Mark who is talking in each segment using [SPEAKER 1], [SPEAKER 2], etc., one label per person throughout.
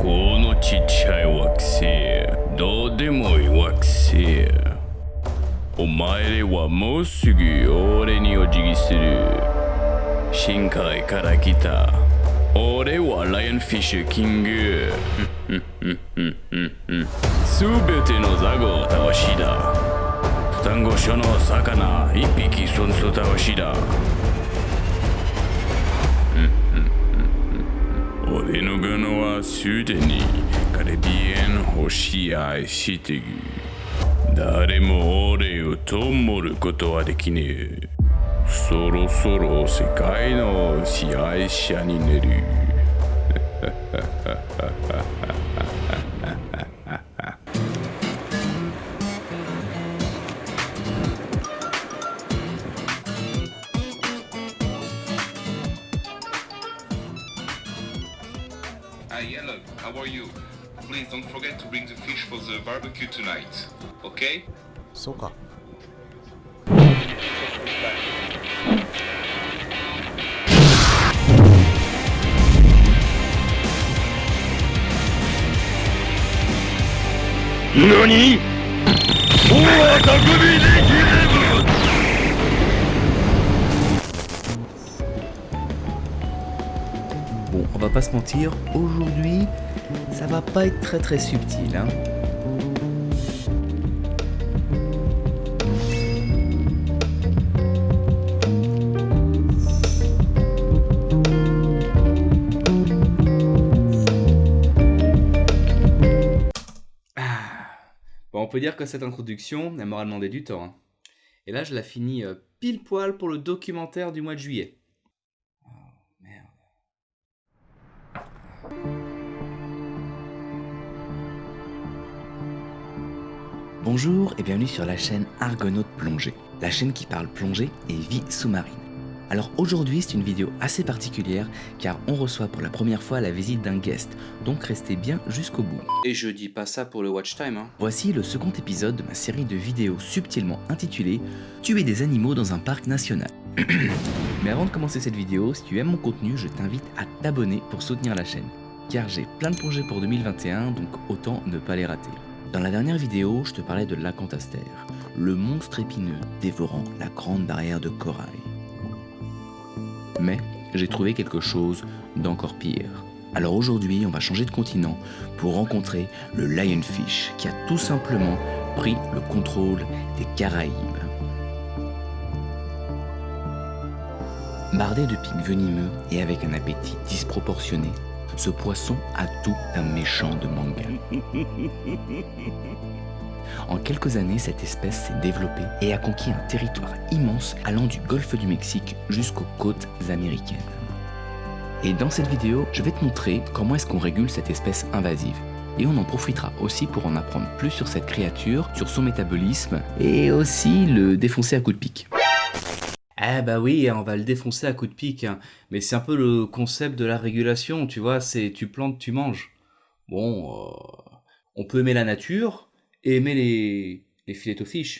[SPEAKER 1] このちっちゃい惑星どうでもいい惑星。お前らはもうすぐ俺にお辞儀する。深海から来た。俺はライオンフィッシュキング。すべてのザゴを倒しだ。双子所の魚一匹そんそ倒しだ。俺のガはすでにカリビアン星愛してる。誰も俺をともることはできねえ。そろそろ世界の支配者になる。
[SPEAKER 2] you. Please don't forget to bring the fish for the barbecue tonight. Okay?
[SPEAKER 3] So quoi?
[SPEAKER 4] Bon, on va pas se mentir, aujourd'hui, ça va pas être très très subtil, hein. Ah. On peut dire que cette introduction, elle m'aura demandé du temps. hein. Et là, je la finis euh, pile poil pour le documentaire du mois de juillet. Bonjour et bienvenue sur la chaîne Argonaute Plongée, la chaîne qui parle plongée et vie sous-marine. Alors aujourd'hui c'est une vidéo assez particulière car on reçoit pour la première fois la visite d'un guest, donc restez bien jusqu'au bout. Et je dis pas ça pour le watch time. Hein. Voici le second épisode de ma série de vidéos subtilement intitulée Tuer des animaux dans un parc national. Mais avant de commencer cette vidéo, si tu aimes mon contenu, je t'invite à t'abonner pour soutenir la chaîne. Car j'ai plein de projets pour 2021, donc autant ne pas les rater. Dans la dernière vidéo, je te parlais de l'acantaster, le monstre épineux dévorant la grande barrière de corail. Mais j'ai trouvé quelque chose d'encore pire. Alors aujourd'hui, on va changer de continent pour rencontrer le lionfish qui a tout simplement pris le contrôle des Caraïbes. Bardé de pics venimeux et avec un appétit disproportionné, ce poisson a tout d'un méchant de manga. En quelques années, cette espèce s'est développée et a conquis un territoire immense allant du golfe du Mexique jusqu'aux côtes américaines. Et dans cette vidéo, je vais te montrer comment est-ce qu'on régule cette espèce invasive. Et on en profitera aussi pour en apprendre plus sur cette créature, sur son métabolisme et aussi le défoncer à coups de pic. Eh bah oui, on va le défoncer à coups de pic. hein. Mais c'est un peu le concept de la régulation, tu vois, c'est tu plantes, tu manges. Bon, euh, on peut aimer la nature et aimer les, les filets fish.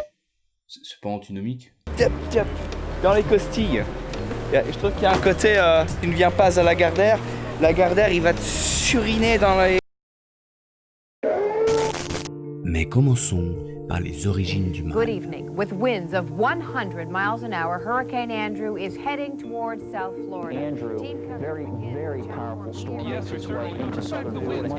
[SPEAKER 4] C'est c'est pas antinomique.
[SPEAKER 5] Tiens, tiens, dans les costilles. Il y a- Je trouve qu'il y a un côté, euh, tu ne viens pas à la Gardère, la Gardère il va te suriner dans les...
[SPEAKER 4] Mais commençons par les origines du
[SPEAKER 6] Good
[SPEAKER 4] mal.
[SPEAKER 6] evening. With winds of 100 miles an hour, Hurricane Andrew is heading towards South Florida.
[SPEAKER 7] Andrew,
[SPEAKER 6] Team coverage
[SPEAKER 7] very,
[SPEAKER 6] begins
[SPEAKER 7] very
[SPEAKER 6] at 10
[SPEAKER 7] powerful storm.
[SPEAKER 6] p.m.
[SPEAKER 7] Yes, its way into southern Florida.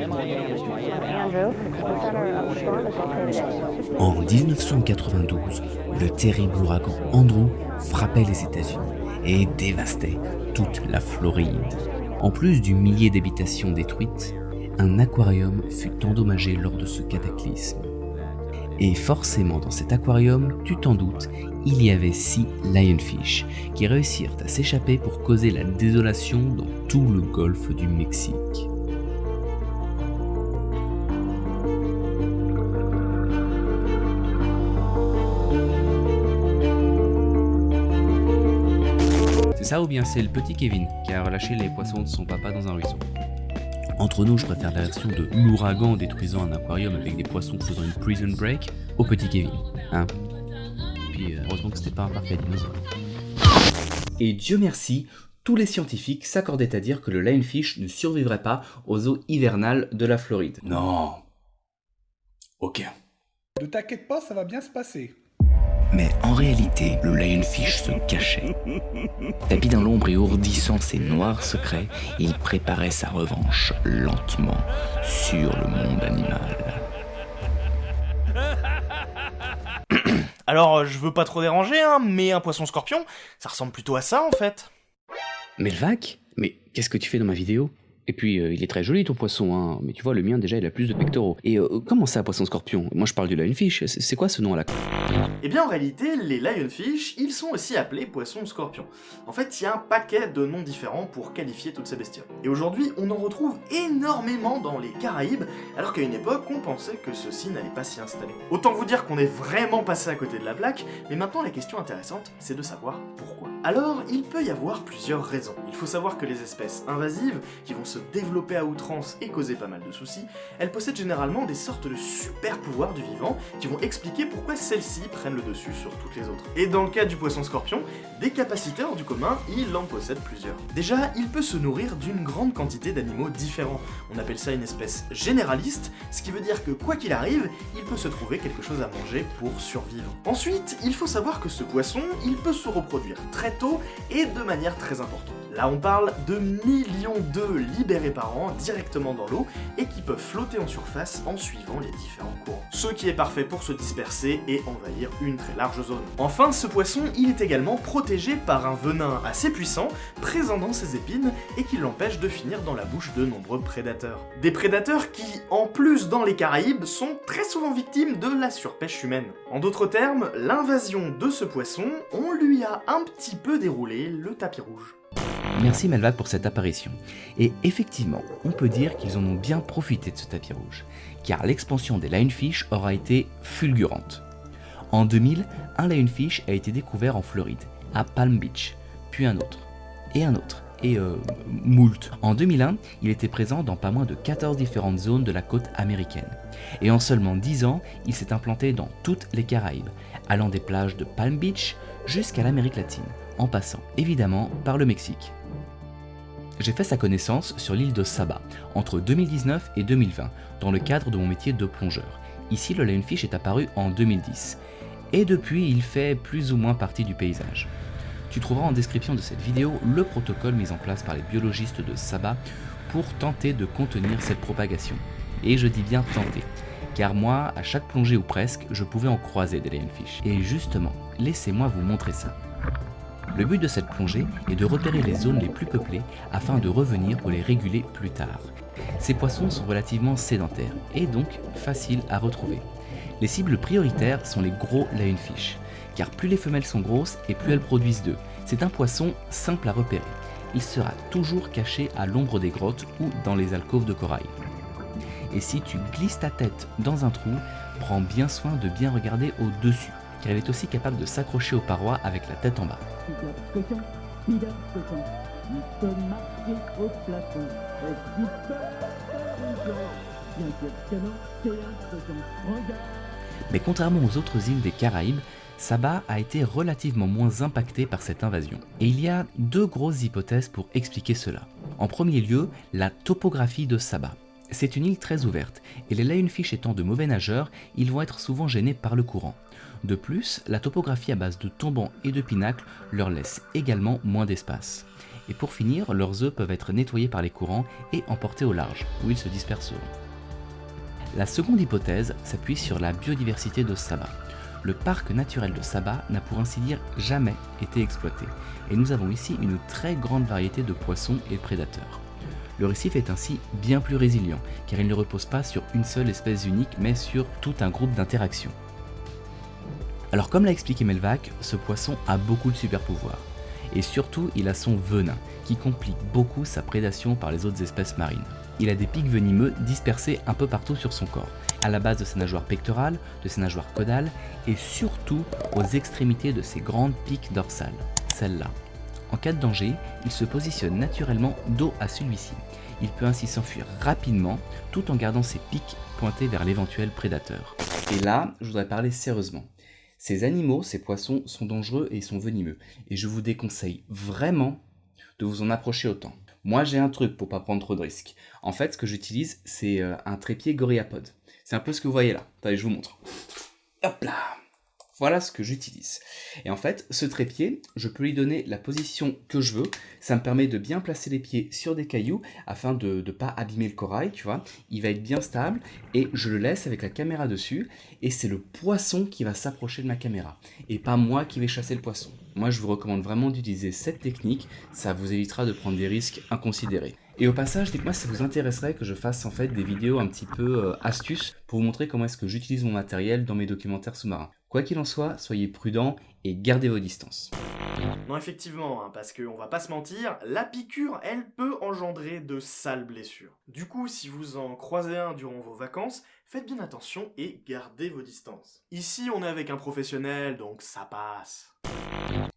[SPEAKER 8] Andrew, the center of the storm is located at
[SPEAKER 4] En 1992, le terrible ouragan Andrew frappait les États-Unis et dévastait toute la Floride. En plus du millier d'habitations détruites, un aquarium fut endommagé lors de ce cataclysme. Et forcément dans cet aquarium, tu t'en doutes, il y avait six lionfish qui réussirent à s'échapper pour causer la désolation dans tout le golfe du Mexique. C'est ça ou bien c'est le petit Kevin qui a relâché les poissons de son papa dans un ruisseau? Entre nous, je préfère la version de l'ouragan détruisant un aquarium avec des poissons faisant une prison break au petit Kevin. Hein Puis euh, heureusement que c'était pas un parc à dinosaures. Et Dieu merci, tous les scientifiques s'accordaient à dire que le lionfish ne survivrait pas aux eaux hivernales de la Floride.
[SPEAKER 1] Non. Ok.
[SPEAKER 3] Ne t'inquiète pas, ça va bien se passer.
[SPEAKER 4] Mais en réalité, le lionfish se cachait. Tapis dans l'ombre et ourdissant ses noirs secrets, il préparait sa revanche lentement sur le monde animal.
[SPEAKER 9] Alors, je veux pas trop déranger, hein, mais un poisson scorpion, ça ressemble plutôt à ça en fait.
[SPEAKER 4] Melvac Mais qu'est-ce que tu fais dans ma vidéo? Et puis, euh, il est très joli ton poisson, hein. Mais tu vois, le mien déjà, il a plus de pectoraux. Et euh, comment ça, poisson scorpion? Moi, je parle du lionfish. C'est quoi ce nom là
[SPEAKER 9] Eh bien en réalité, les lionfish, ils sont aussi appelés poissons scorpions. En fait, il y a un paquet de noms différents pour qualifier toutes ces bestioles. Et aujourd'hui, on en retrouve énormément dans les Caraïbes, alors qu'à une époque, on pensait que ceci n'allait pas s'y installer. Autant vous dire qu'on est vraiment passé à côté de la plaque, mais maintenant la question intéressante, c'est de savoir pourquoi. Alors, il peut y avoir plusieurs raisons. Il faut savoir que les espèces invasives, qui vont se développer à outrance et causer pas mal de soucis, elles possèdent généralement des sortes de super pouvoirs du vivant qui vont expliquer pourquoi celles-ci prennent le dessus sur toutes les autres. Et dans le cas du poisson scorpion, des capacités hors du commun, il en possède plusieurs. Déjà, il peut se nourrir d'une grande quantité d'animaux différents. On appelle ça une espèce généraliste, ce qui veut dire que quoi qu'il arrive, il peut se trouver quelque chose à manger pour survivre. Ensuite, il faut savoir que ce poisson, il peut se reproduire très tôt et de manière très importante. Là, on parle de millions d'œufs libérés par an directement dans l'eau et qui peuvent flotter en surface en suivant les différents courants. Ce qui est parfait pour se disperser et envahir une très large zone. Enfin, ce poisson, il est également protégé par un venin assez puissant présent dans ses épines et qui l'empêche de finir dans la bouche de nombreux prédateurs. Des prédateurs qui, en plus dans les Caraïbes, sont très souvent victimes de la surpêche humaine. En d'autres termes, l'invasion de ce poisson, on lui a un petit peu déroulé le tapis rouge.
[SPEAKER 4] Merci Melvac pour cette apparition. Et effectivement, on peut dire qu'ils en ont bien profité de ce tapis rouge, car l'expansion des lionfish aura été fulgurante. En 2000, un lionfish a été découvert en Floride, à Palm Beach, puis un autre, et un autre, et euh, moult. En 2001, il était présent dans pas moins de 14 différentes zones de la côte américaine. Et en seulement 10 ans, il s'est implanté dans toutes les Caraïbes, allant des plages de Palm Beach jusqu'à l'Amérique latine, en passant évidemment par le Mexique. J'ai fait sa connaissance sur l'île de Saba entre 2019 et 2020 dans le cadre de mon métier de plongeur. Ici, le lionfish est apparu en 2010 et depuis, il fait plus ou moins partie du paysage. Tu trouveras en description de cette vidéo le protocole mis en place par les biologistes de Saba pour tenter de contenir cette propagation. Et je dis bien tenter, car moi, à chaque plongée ou presque, je pouvais en croiser des lionfish. Et justement, laissez-moi vous montrer ça. Le but de cette plongée est de repérer les zones les plus peuplées afin de revenir pour les réguler plus tard. Ces poissons sont relativement sédentaires et donc faciles à retrouver. Les cibles prioritaires sont les gros lionfish, car plus les femelles sont grosses et plus elles produisent d'œufs. C'est un poisson simple à repérer. Il sera toujours caché à l'ombre des grottes ou dans les alcôves de corail. Et si tu glisses ta tête dans un trou, prends bien soin de bien regarder au-dessus, car il est aussi capable de s'accrocher aux parois avec la tête en bas. Mais contrairement aux autres îles des Caraïbes, Saba a été relativement moins impacté par cette invasion. Et il y a deux grosses hypothèses pour expliquer cela. En premier lieu, la topographie de Saba. C'est une île très ouverte, et les lionfish étant de mauvais nageurs, ils vont être souvent gênés par le courant. De plus, la topographie à base de tombants et de pinacles leur laisse également moins d'espace. Et pour finir, leurs œufs peuvent être nettoyés par les courants et emportés au large, où ils se disperseront. La seconde hypothèse s'appuie sur la biodiversité de Saba. Le parc naturel de Saba n'a pour ainsi dire jamais été exploité, et nous avons ici une très grande variété de poissons et prédateurs. Le récif est ainsi bien plus résilient, car il ne repose pas sur une seule espèce unique, mais sur tout un groupe d'interactions. Alors comme l'a expliqué Melvac, ce poisson a beaucoup de super pouvoirs. Et surtout, il a son venin, qui complique beaucoup sa prédation par les autres espèces marines. Il a des pics venimeux dispersés un peu partout sur son corps, à la base de ses nageoires pectorales, de ses nageoires caudales, et surtout aux extrémités de ses grandes piques dorsales, celles-là. En cas de danger, il se positionne naturellement dos à celui-ci. Il peut ainsi s'enfuir rapidement tout en gardant ses pics pointés vers l'éventuel prédateur. Et là, je voudrais parler sérieusement. Ces animaux, ces poissons, sont dangereux et ils sont venimeux. Et je vous déconseille vraiment de vous en approcher autant. Moi j'ai un truc pour pas prendre trop de risques. En fait ce que j'utilise c'est euh, un trépied GorillaPod. C'est un peu ce que vous voyez là. Attendez je vous montre. Hop là voilà ce que j'utilise. Et en fait, ce trépied, je peux lui donner la position que je veux. Ça me permet de bien placer les pieds sur des cailloux afin de ne pas abîmer le corail, tu vois. Il va être bien stable et je le laisse avec la caméra dessus. Et c'est le poisson qui va s'approcher de ma caméra et pas moi qui vais chasser le poisson. Moi, je vous recommande vraiment d'utiliser cette technique. Ça vous évitera de prendre des risques inconsidérés. Et au passage, dites-moi si ça vous intéresserait que je fasse en fait des vidéos un petit peu euh, astuces pour vous montrer comment est-ce que j'utilise mon matériel dans mes documentaires sous-marins. Quoi qu'il en soit, soyez prudents et gardez vos distances.
[SPEAKER 9] Non, effectivement, hein, parce qu'on va pas se mentir, la piqûre, elle peut engendrer de sales blessures. Du coup, si vous en croisez un durant vos vacances, faites bien attention et gardez vos distances. Ici, on est avec un professionnel, donc ça passe.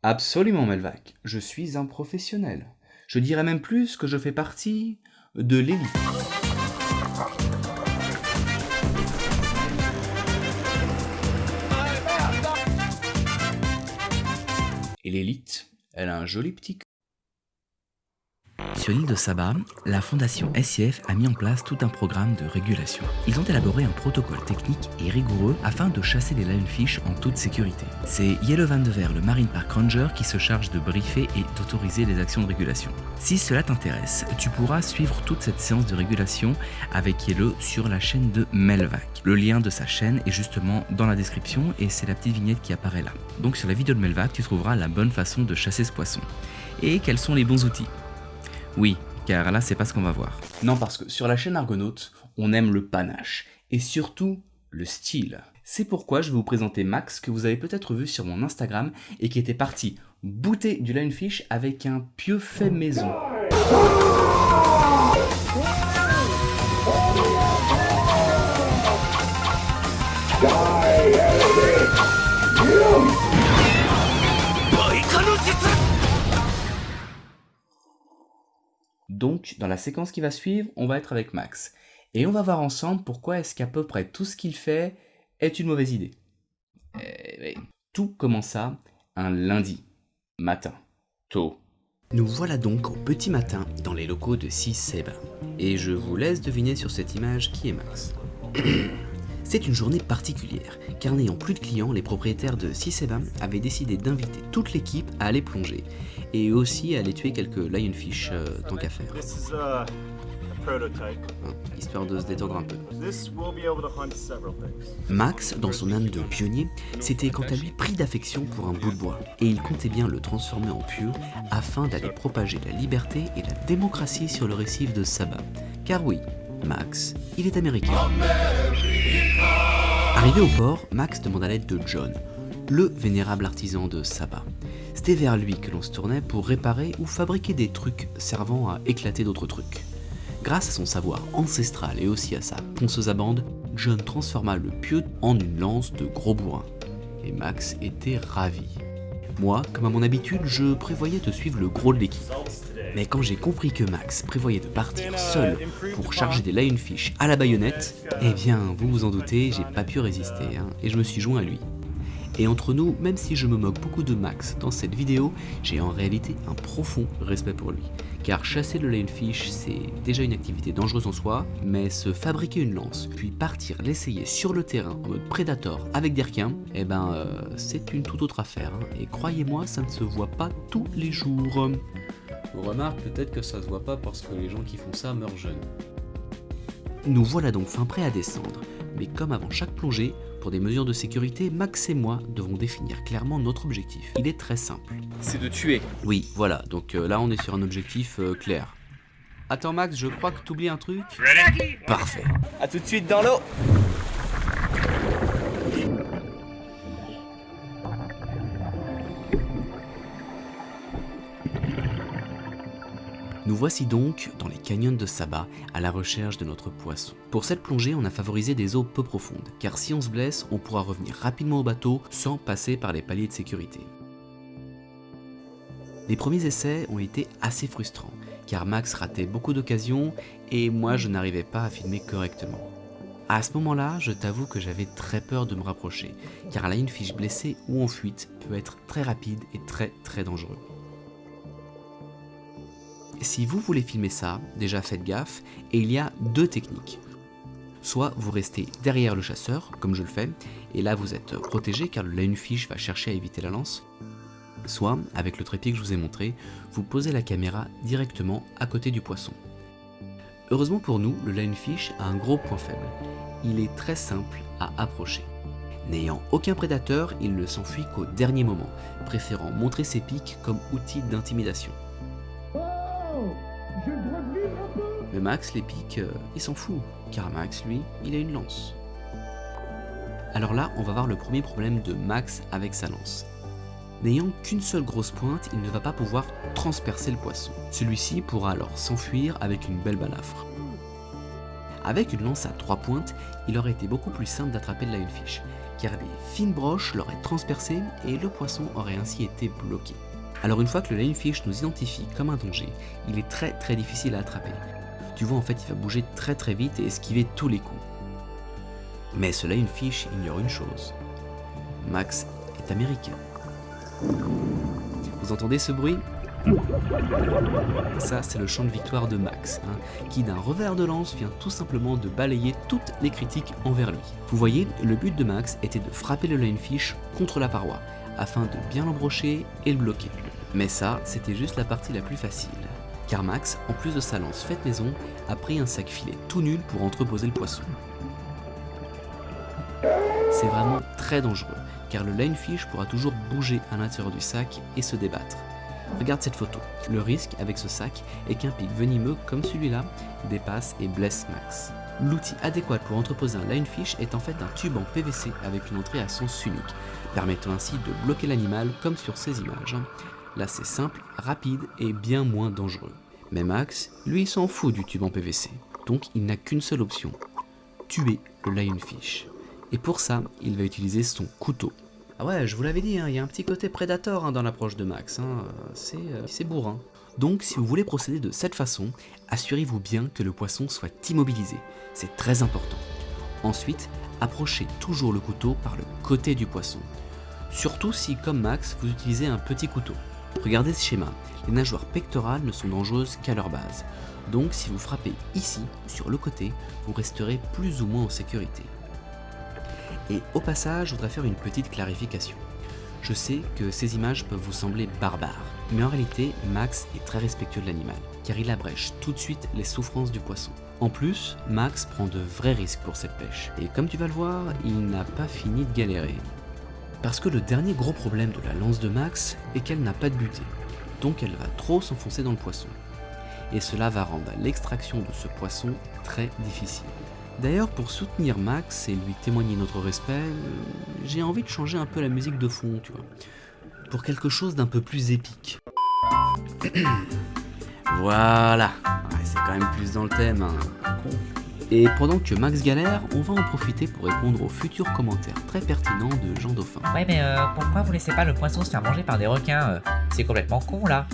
[SPEAKER 4] Absolument, Melvac. Je suis un professionnel. Je dirais même plus que je fais partie de l'élite. Et l'élite, elle a un joli petit sur l'île de Saba, la fondation SIF a mis en place tout un programme de régulation. Ils ont élaboré un protocole technique et rigoureux afin de chasser les lionfish en toute sécurité. C'est Yellow Van de Ver, le Marine Park Ranger, qui se charge de briefer et d'autoriser les actions de régulation. Si cela t'intéresse, tu pourras suivre toute cette séance de régulation avec Yellow sur la chaîne de Melvac. Le lien de sa chaîne est justement dans la description et c'est la petite vignette qui apparaît là. Donc sur la vidéo de Melvac, tu trouveras la bonne façon de chasser ce poisson. Et quels sont les bons outils? Oui, car là c'est pas ce qu'on va voir. Non, parce que sur la chaîne Argonaute, on aime le panache, et surtout le style. C'est pourquoi je vais vous présenter Max, que vous avez peut-être vu sur mon Instagram, et qui était parti booter du lionfish avec un pieu fait maison. Donc, dans la séquence qui va suivre, on va être avec Max. Et on va voir ensemble pourquoi est-ce qu'à peu près tout ce qu'il fait est une mauvaise idée. Eh tout commença un lundi matin, tôt. Nous voilà donc au petit matin dans les locaux de 6 Seba. Et je vous laisse deviner sur cette image qui est Max. C'est une journée particulière, car n'ayant plus de clients, les propriétaires de Siseba avaient décidé d'inviter toute l'équipe à aller plonger, et aussi aller tuer quelques lionfish euh, tant qu'à faire. Hein, histoire de se détendre un peu. Max, dans son âme de pionnier, s'était quant à lui pris d'affection pour un bout de bois, et il comptait bien le transformer en pieu afin d'aller propager la liberté et la démocratie sur le récif de Saba. Car oui, Max, il est américain. Arrivé au port, Max demande à l'aide de John, le vénérable artisan de Saba. C'était vers lui que l'on se tournait pour réparer ou fabriquer des trucs servant à éclater d'autres trucs. Grâce à son savoir ancestral et aussi à sa ponceuse à bande, John transforma le pieu en une lance de gros bourrin. Et Max était ravi. Moi, comme à mon habitude, je prévoyais de suivre le gros de l'équipe. Mais quand j'ai compris que Max prévoyait de partir seul pour charger des lionfish à la baïonnette, eh bien, vous vous en doutez, j'ai pas pu résister, hein, et je me suis joint à lui. Et entre nous, même si je me moque beaucoup de Max dans cette vidéo, j'ai en réalité un profond respect pour lui. Car chasser le lionfish, c'est déjà une activité dangereuse en soi, mais se fabriquer une lance, puis partir l'essayer sur le terrain en mode prédateur avec des requins, eh ben, euh, c'est une toute autre affaire. Hein. Et croyez-moi, ça ne se voit pas tous les jours. Remarque peut-être que ça se voit pas parce que les gens qui font ça meurent jeunes. Nous voilà donc fin prêts à descendre, mais comme avant chaque plongée, pour des mesures de sécurité, Max et moi devons définir clairement notre objectif. Il est très simple.
[SPEAKER 5] C'est de tuer.
[SPEAKER 4] Oui, voilà, donc euh, là on est sur un objectif euh, clair. Attends Max, je crois que t'oublies un truc? Parfait.
[SPEAKER 5] A tout de suite dans l'eau
[SPEAKER 4] Nous voici donc dans les canyons de Saba à la recherche de notre poisson. Pour cette plongée, on a favorisé des eaux peu profondes, car si on se blesse, on pourra revenir rapidement au bateau sans passer par les paliers de sécurité. Les premiers essais ont été assez frustrants, car Max ratait beaucoup d'occasions et moi je n'arrivais pas à filmer correctement. À ce moment-là, je t'avoue que j'avais très peur de me rapprocher, car la fiche blessée ou en fuite peut être très rapide et très très dangereux. Si vous voulez filmer ça, déjà faites gaffe, et il y a deux techniques. Soit vous restez derrière le chasseur, comme je le fais, et là vous êtes protégé car le lionfish va chercher à éviter la lance. Soit, avec le trépied que je vous ai montré, vous posez la caméra directement à côté du poisson. Heureusement pour nous, le lionfish a un gros point faible. Il est très simple à approcher. N'ayant aucun prédateur, il ne s'enfuit qu'au dernier moment, préférant montrer ses pics comme outil d'intimidation. Max, les pics, euh, il s'en fout, car Max, lui, il a une lance. Alors là, on va voir le premier problème de Max avec sa lance. N'ayant qu'une seule grosse pointe, il ne va pas pouvoir transpercer le poisson. Celui-ci pourra alors s'enfuir avec une belle balafre. Avec une lance à trois pointes, il aurait été beaucoup plus simple d'attraper le lionfish, car des fines broches l'auraient transpercé et le poisson aurait ainsi été bloqué. Alors une fois que le lionfish nous identifie comme un danger, il est très très difficile à attraper. Tu vois en fait il va bouger très très vite et esquiver tous les coups. Mais ce lionfish ignore une chose. Max est américain. Vous entendez ce bruit? Ça, c'est le chant de victoire de Max, hein, qui d'un revers de lance vient tout simplement de balayer toutes les critiques envers lui. Vous voyez, le but de Max était de frapper le lionfish contre la paroi, afin de bien l'embrocher et le bloquer. Mais ça, c'était juste la partie la plus facile. Car Max, en plus de sa lance faite maison, a pris un sac filet tout nul pour entreposer le poisson. C'est vraiment très dangereux, car le lionfish pourra toujours bouger à l'intérieur du sac et se débattre. Regarde cette photo. Le risque avec ce sac est qu'un pic venimeux comme celui-là dépasse et blesse Max. L'outil adéquat pour entreposer un lionfish est en fait un tube en PVC avec une entrée à sens unique, permettant ainsi de bloquer l'animal comme sur ces images. Là c'est simple, rapide et bien moins dangereux. Mais Max, lui s'en fout du tube en PVC, donc il n'a qu'une seule option, tuer le lionfish. Et pour ça, il va utiliser son couteau. Ah ouais, je vous l'avais dit, hein, il y a un petit côté prédateur hein, dans l'approche de Max, hein, euh, c'est bourrin. Donc si vous voulez procéder de cette façon, assurez-vous bien que le poisson soit immobilisé, c'est très important. Ensuite, approchez toujours le couteau par le côté du poisson. Surtout si, comme Max, vous utilisez un petit couteau. Regardez ce schéma, les nageoires pectorales ne sont dangereuses qu'à leur base. Donc si vous frappez ici, sur le côté, vous resterez plus ou moins en sécurité. Et au passage, je voudrais faire une petite clarification. Je sais que ces images peuvent vous sembler barbares, mais en réalité, Max est très respectueux de l'animal, car il abrège tout de suite les souffrances du poisson. En plus, Max prend de vrais risques pour cette pêche, et comme tu vas le voir, il n'a pas fini de galérer. Parce que le dernier gros problème de la lance de Max est qu'elle n'a pas de butée, donc elle va trop s'enfoncer dans le poisson. Et cela va rendre l'extraction de ce poisson très difficile. D'ailleurs, pour soutenir Max et lui témoigner notre respect, euh, j'ai envie de changer un peu la musique de fond, tu vois. Pour quelque chose d'un peu plus épique. voilà, c'est quand même plus dans le thème. Hein. Et pendant que Max galère, on va en profiter pour répondre aux futurs commentaires très pertinents de Jean Dauphin.
[SPEAKER 10] Ouais mais euh, pourquoi vous laissez pas le poisson se faire manger par des requins euh? C'est complètement con là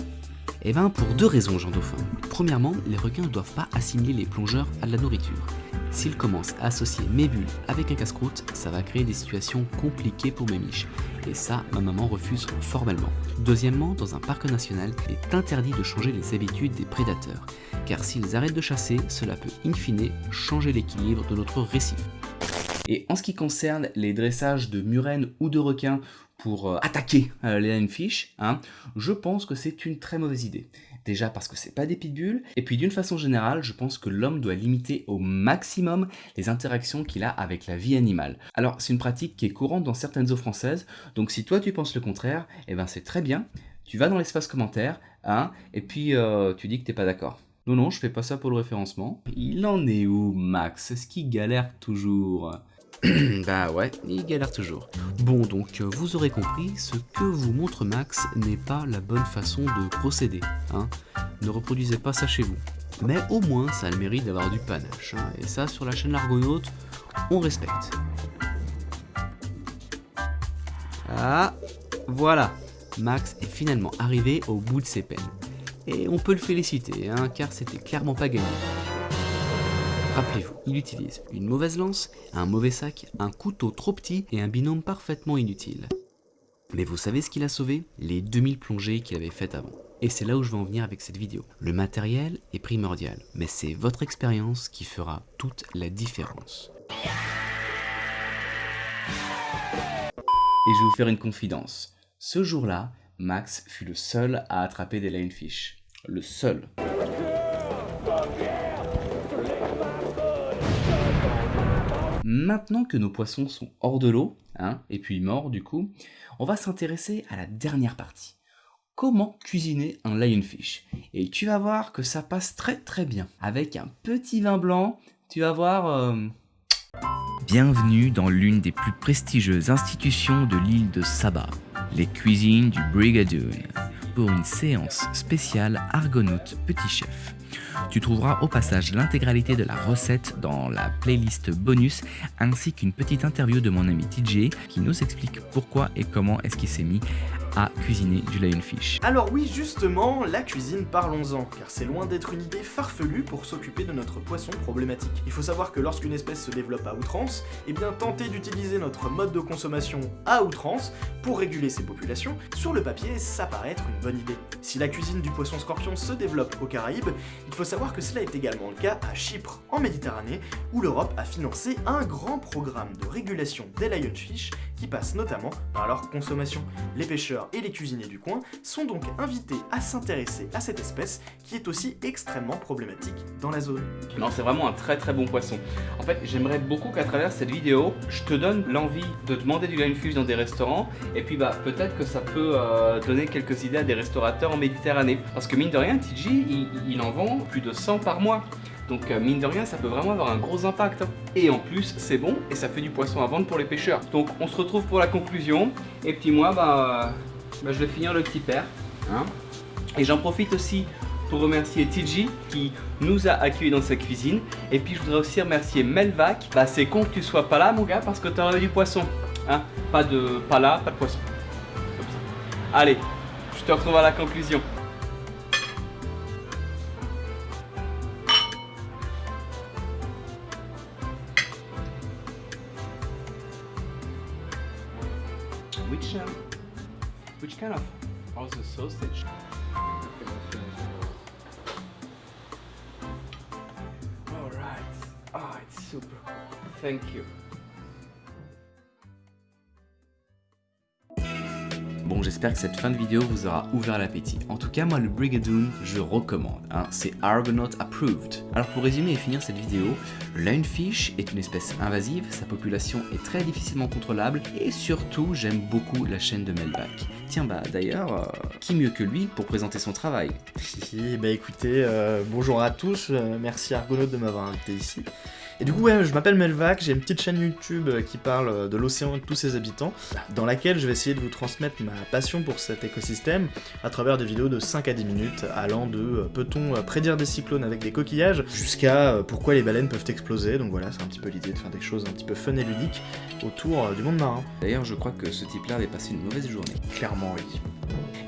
[SPEAKER 4] Eh ben pour deux raisons Jean Dauphin. Premièrement, les requins ne doivent pas assimiler les plongeurs à de la nourriture. S'ils commencent à associer mes bulles avec un casse-croûte, ça va créer des situations compliquées pour mes miches. Et ça, ma maman refuse formellement. Deuxièmement, dans un parc national, il est interdit de changer les habitudes des prédateurs, car s'ils arrêtent de chasser, cela peut in fine changer l'équilibre de notre récif. Et en ce qui concerne les dressages de murènes ou de requins pour euh, attaquer euh, les lionfish, hein, je pense que c'est une très mauvaise idée. Déjà parce que c'est pas des pitbulls, et puis d'une façon générale, je pense que l'homme doit limiter au maximum les interactions qu'il a avec la vie animale. Alors c'est une pratique qui est courante dans certaines eaux françaises, donc si toi tu penses le contraire, eh ben c'est très bien, tu vas dans l'espace commentaire, hein, et puis euh, tu dis que t'es pas d'accord. Non, non, je fais pas ça pour le référencement. Il en est où, Max? Est-ce qu'il galère toujours? bah ouais, il galère toujours. Bon donc, vous aurez compris, ce que vous montre Max n'est pas la bonne façon de procéder. Hein ne reproduisez pas ça chez vous. Mais au moins, ça a le mérite d'avoir du panache. Hein. et ça, sur la chaîne L'Argonaute, on respecte. Ah, voilà. Max est finalement arrivé au bout de ses peines. Et on peut le féliciter, hein, car c'était clairement pas gagné. Rappelez-vous, il utilise une mauvaise lance, un mauvais sac, un couteau trop petit et un binôme parfaitement inutile. Mais vous savez ce qu'il a sauvé? Les 2000 plongées qu'il avait faites avant. Et c'est là où je veux en venir avec cette vidéo. Le matériel est primordial, mais c'est votre expérience qui fera toute la différence. Et je vais vous faire une confidence. Ce jour-là, Max fut le seul à attraper des lionfish. Le seul. Maintenant que nos poissons sont hors de l'eau, hein, et puis morts du coup, on va s'intéresser à la dernière partie. Comment cuisiner un lionfish Et tu vas voir que ça passe très très bien. Avec un petit vin blanc, tu vas voir... euh, Bienvenue dans l'une des plus prestigieuses institutions de l'île de Saba, les cuisines du Brigadoon, pour une séance spéciale Argonaute Petit Chef. Tu trouveras au passage l'intégralité de la recette dans la playlist bonus ainsi qu'une petite interview de mon ami TJ qui nous explique pourquoi et comment est-ce qu'il s'est mis à cuisiner du lionfish.
[SPEAKER 9] Alors oui, justement, la cuisine, parlons-en, car c'est loin d'être une idée farfelue pour s'occuper de notre poisson problématique. Il faut savoir que lorsqu'une espèce se développe à outrance, eh bien tenter d'utiliser notre mode de consommation à outrance pour réguler ses populations, sur le papier, ça paraît être une bonne idée. Si la cuisine du poisson scorpion se développe aux Caraïbes, il faut savoir que cela est également le cas à Chypre, en Méditerranée, où l'Europe a financé un grand programme de régulation des lionfish qui passe notamment par leur consommation. Les pêcheurs et les cuisiniers du coin sont donc invités à s'intéresser à cette espèce qui est aussi extrêmement problématique dans la zone.
[SPEAKER 5] Non, c'est vraiment un très très bon poisson. En fait, j'aimerais beaucoup qu'à travers cette vidéo, je te donne l'envie de demander du lionfish dans des restaurants, et puis bah peut-être que ça peut euh, donner quelques idées à des restaurateurs en Méditerranée. Parce que mine de rien, TJ, il, il en vend plus de 100 par mois. Donc euh, mine de rien, ça peut vraiment avoir un gros impact. Et en plus, c'est bon et ça fait du poisson à vendre pour les pêcheurs. Donc on se retrouve pour la conclusion. Et puis moi, bah, bah, je vais finir le petit père. hein. Et j'en profite aussi pour remercier TJ qui nous a accueillis dans sa cuisine. Et puis je voudrais aussi remercier Melvac. Bah c'est con que tu sois pas là mon gars parce que t'aurais du poisson. Hein pas de pas là, pas de poisson. Allez, je te retrouve à la conclusion.
[SPEAKER 4] J'espère que cette fin de vidéo vous aura ouvert l'appétit. En tout cas, moi, le Brigadoon, je recommande. hein. C'est Argonaut approved. Alors, pour résumer et finir cette vidéo, le lionfish est une espèce invasive, sa population est très difficilement contrôlable, et surtout, j'aime beaucoup la chaîne de Melvac. Tiens, bah d'ailleurs, euh, qui mieux que lui pour présenter son travail?
[SPEAKER 9] Bah écoutez, euh, bonjour à tous, euh, merci Argonaut de m'avoir invité ici. Et du coup, ouais, je m'appelle Melvac, j'ai une petite chaîne YouTube euh, qui parle euh, de l'océan et de tous ses habitants, dans laquelle je vais essayer de vous transmettre ma passion pour cet écosystème à travers des vidéos de 5 à 10 minutes, allant de euh, peut-on prédire des cyclones avec des coquillages, jusqu'à pourquoi les baleines peuvent exploser. Donc voilà, c'est un petit peu l'idée de faire des choses un petit peu fun et ludiques autour du monde marin.
[SPEAKER 4] D'ailleurs, je crois que ce type-là avait passé une mauvaise journée.
[SPEAKER 9] Clairement, oui.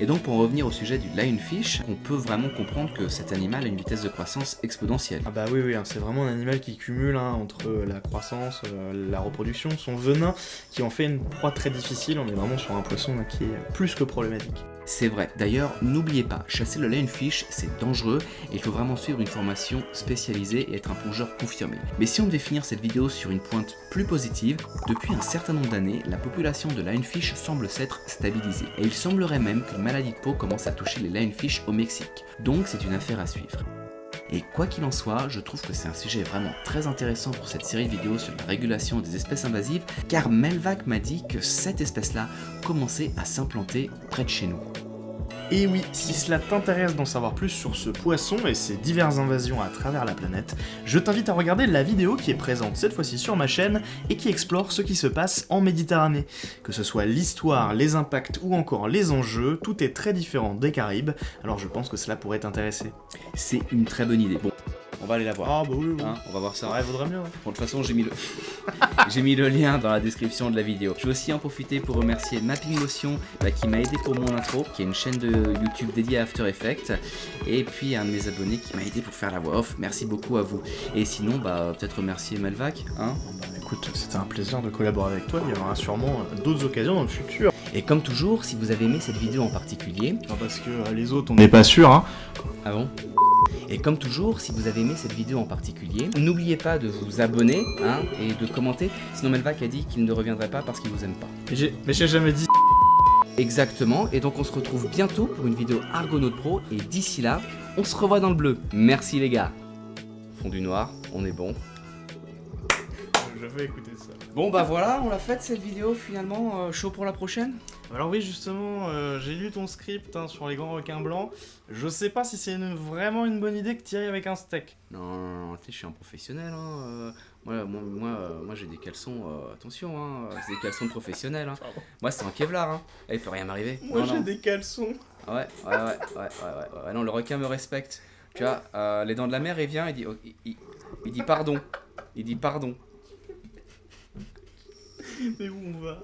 [SPEAKER 4] Et donc, pour en revenir au sujet du lionfish, on peut vraiment comprendre que cet animal a une vitesse de croissance exponentielle.
[SPEAKER 9] Ah bah oui, oui, hein, c'est vraiment un animal qui cumule hein, entre la croissance, euh, la reproduction, son venin, qui en fait une proie très difficile. On est vraiment sur un poisson là, qui est plus que problématique.
[SPEAKER 4] C'est vrai. D'ailleurs, n'oubliez pas, chasser le lionfish, c'est dangereux il faut vraiment suivre une formation spécialisée et être un plongeur confirmé. Mais si on devait finir cette vidéo sur une pointe plus positive, depuis un certain nombre d'années, la population de lionfish semble s'être stabilisée. Et il semblerait même qu'une maladie de peau commence à toucher les lionfish au Mexique. Donc c'est une affaire à suivre. Et quoi qu'il en soit, je trouve que c'est un sujet vraiment très intéressant pour cette série de vidéos sur la régulation des espèces invasives, car Melvac m'a dit que cette espèce-là commençait à s'implanter près de chez nous.
[SPEAKER 9] Et oui, si cela t'intéresse d'en savoir plus sur ce poisson et ses diverses invasions à travers la planète, je t'invite à regarder la vidéo qui est présente cette fois-ci sur ma chaîne et qui explore ce qui se passe en Méditerranée. Que ce soit l'histoire, les impacts ou encore les enjeux, tout est très différent des Caraïbes, alors je pense que cela pourrait t'intéresser.
[SPEAKER 4] C'est une très bonne idée. On va aller la voir.
[SPEAKER 9] Ah bah oui, oui.
[SPEAKER 4] Hein, on va voir ça.
[SPEAKER 9] Ouais, vaudrait mieux.
[SPEAKER 4] Bon, de toute façon, j'ai mis, le... j'ai mis le lien dans la description de la vidéo. Je veux aussi en profiter pour remercier Mapping Motion bah, qui m'a aidé pour mon intro, qui est une chaîne de YouTube dédiée à After Effects, et puis un de mes abonnés qui m'a aidé pour faire la voix off. Merci beaucoup à vous. Et sinon, bah, peut-être remercier Melvac, hein
[SPEAKER 9] Écoute, c'était un plaisir de collaborer avec toi, il y aura sûrement d'autres occasions dans le futur.
[SPEAKER 4] Et comme toujours, si vous avez aimé cette vidéo en particulier...
[SPEAKER 9] Non, parce que euh, les autres, on n'est pas sûr, hein.
[SPEAKER 4] Ah bon? Et comme toujours, si vous avez aimé cette vidéo en particulier, n'oubliez pas de vous abonner hein, et de commenter. Sinon Melvac a dit qu'il ne reviendrait pas parce qu'il vous aime pas.
[SPEAKER 9] Mais j'ai jamais dit...
[SPEAKER 4] Exactement, et donc on se retrouve bientôt pour une vidéo Argonaut Pro, et d'ici là, on se revoit dans le bleu. Merci les gars. Fond du noir, on est bon.
[SPEAKER 9] Je vais écouter ça.
[SPEAKER 4] Bon bah voilà, on l'a faite cette vidéo finalement, euh, chaud pour la prochaine
[SPEAKER 9] Alors oui justement, euh, j'ai lu ton script hein, sur les grands requins blancs. Je sais pas si c'est une- vraiment une bonne idée que tu ailles avec un steak.
[SPEAKER 4] Non, non, non, tu sais, je suis un professionnel, hein. euh, Moi, moi, moi, euh, moi, j'ai des caleçons, euh, attention, hein, euh, c'est des caleçons de professionnels, hein. Moi, c'est un Kevlar, hein. Eh, il peut rien m'arriver. Non, non.
[SPEAKER 9] des caleçons.
[SPEAKER 4] Ouais, ouais, ouais, ouais, ouais, ouais, ouais, non, le requin me respecte. Tu vois, euh, les dents de la mer, il vient, il dit, oh, il, il- il dit pardon. Il dit pardon.
[SPEAKER 9] Mais où on va